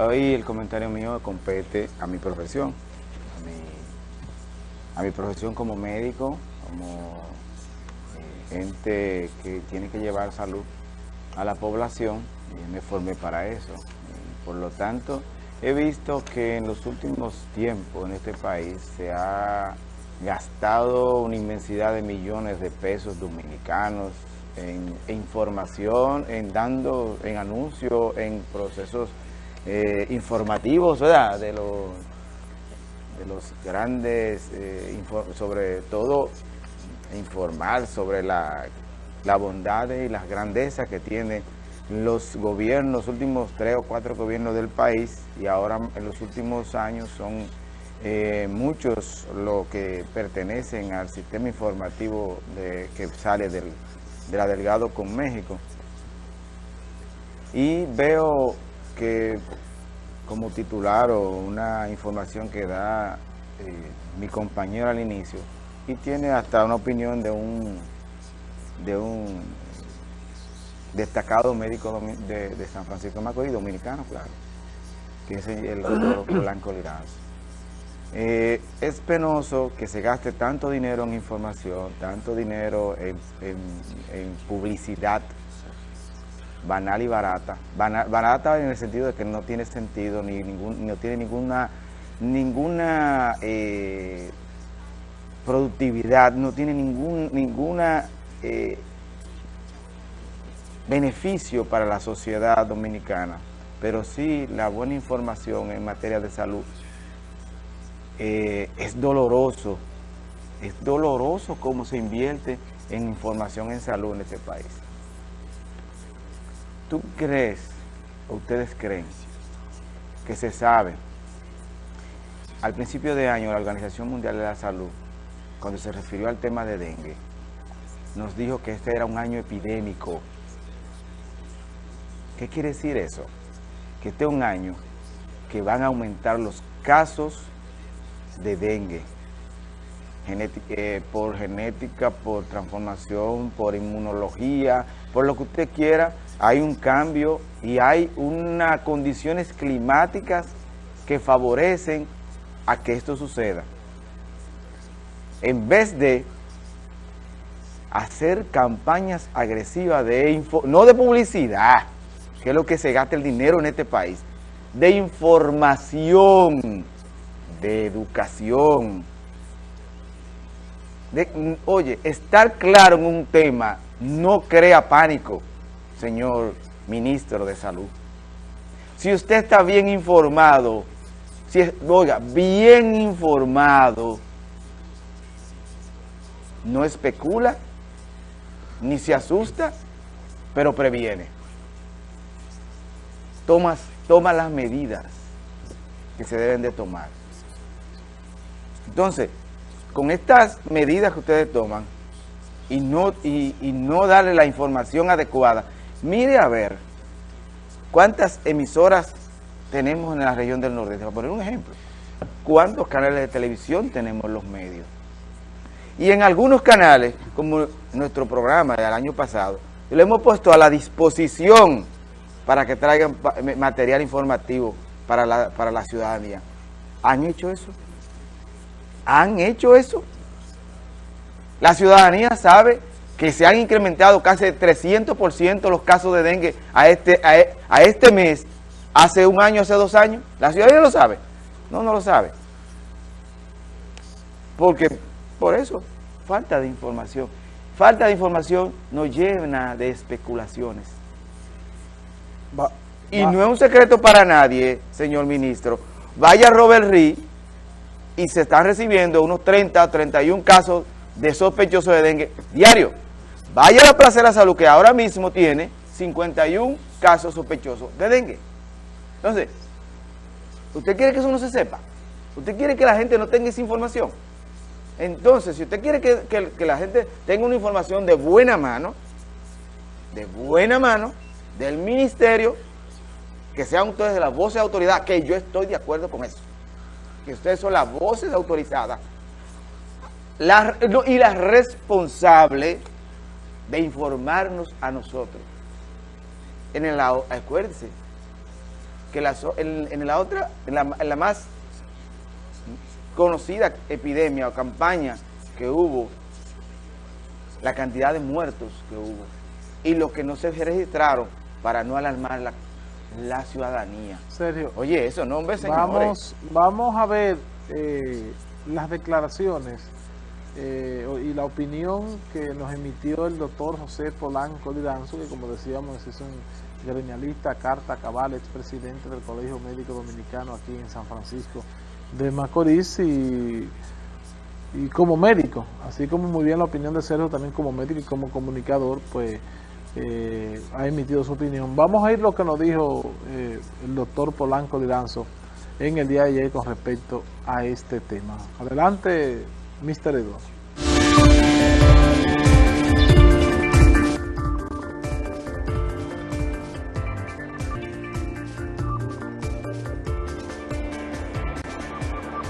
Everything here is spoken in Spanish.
Hoy el comentario mío compete a mi profesión, a mi, profesión como médico, como eh, ente que tiene que llevar salud a la población y me formé para eso. por lo tanto, he visto que en los últimos tiempos en este país se ha gastado una inmensidad de millones de pesos dominicanos en, información, en dando, en anuncios, en procesos eh, informativos, ¿verdad? De los, de los grandes, eh, sobre todo informar sobre la, la bondad y las grandezas que tienen los gobiernos, los últimos tres o cuatro gobiernos del país y ahora en los últimos años son eh, muchos los que pertenecen al sistema informativo que sale del, de la Delgado con México. Y veo que como titular o una información que da eh, mi compañero al inicio y tiene hasta una opinión de un de un destacado médico de, San Francisco de Macorís, dominicano, claro, que es el doctor Blanco Liraz. Eh, es penoso que se gaste tanto dinero en información, tanto dinero en, publicidad banal y barata. barata en el sentido de que no tiene sentido, ni ningún, no tiene ninguna, ninguna eh, productividad, no tiene ningún ninguna eh, beneficio para la sociedad dominicana, pero sí la buena información en materia de salud eh, es doloroso, es doloroso cómo se invierte en información en salud en este país. ¿Tú crees, o ustedes creen, que se sabe, al principio de año la Organización Mundial de la Salud, cuando se refirió al tema de dengue, nos dijo que este era un año epidémico. ¿Qué quiere decir eso? Que este es un año que van a aumentar los casos de dengue, eh, por genética, por transformación, por inmunología, por lo que usted quiera, hay un cambio y hay unas condiciones climáticas que favorecen a que esto suceda. En vez de hacer campañas agresivas de info, no de publicidad, que es lo que se gasta el dinero en este país, de información, de educación. oye, estar claro en un tema no crea pánico, señor ministro de Salud. Si usted está bien informado, si es, oiga, bien informado, no especula, ni se asusta, pero previene. Tomas, toma las medidas que se deben de tomar. Entonces, con estas medidas que ustedes toman y no, y, no darle la información adecuada, mire a ver cuántas emisoras tenemos en la región del Nordeste. Voy a poner un ejemplo. ¿Cuántos canales de televisión tenemos los medios? Y en algunos canales, como nuestro programa del año pasado, lo hemos puesto a la disposición para que traigan material informativo para la, para la ciudadanía. ¿Han hecho eso? han hecho eso. La ciudadanía sabe que se han incrementado casi 300% los casos de dengue a este, e, a, este mes, hace un año, hace dos años. ¿La ciudadanía lo sabe? No, no lo sabe. Porque, por eso, falta de información. Falta de información nos llena de especulaciones. y no es un secreto para nadie, señor ministro. Vaya Robert Reed y se están recibiendo unos 30 o 31 casos de sospechosos de dengue diario. Vaya a la Plaza de la Salud que ahora mismo tiene 51 casos sospechosos de dengue. Entonces, ¿usted quiere que eso no se sepa? ¿Usted quiere que la gente no tenga esa información? Entonces, si usted quiere que, la gente tenga una información de buena mano, de buena mano, del ministerio, que sean ustedes de la voz de autoridad, que yo estoy de acuerdo con eso que ustedes son las voces autorizadas y las responsables de informarnos a nosotros. En el lado, acuérdense, que la, en, la otra, en la, en la más conocida epidemia o campaña que hubo, la cantidad de muertos que hubo y lo que no se registraron para no alarmar la, la ciudadanía. Sergio. Oye, eso no, hombre, señores. Vamos, vamos a ver eh, las declaraciones eh, y la opinión que nos emitió el doctor José Polanco Liranzo, que como decíamos es un gremialista, carta cabal, expresidente del Colegio Médico Dominicano aquí en San Francisco de Macorís y, y como médico, así como muy bien la opinión de Sergio también como médico y como comunicador, pues eh, ha emitido su opinión. Vamos a ir lo que nos dijo eh, el doctor Polanco Liranzo en el día de ayer con respecto a este tema. Adelante, Mr. Eduardo.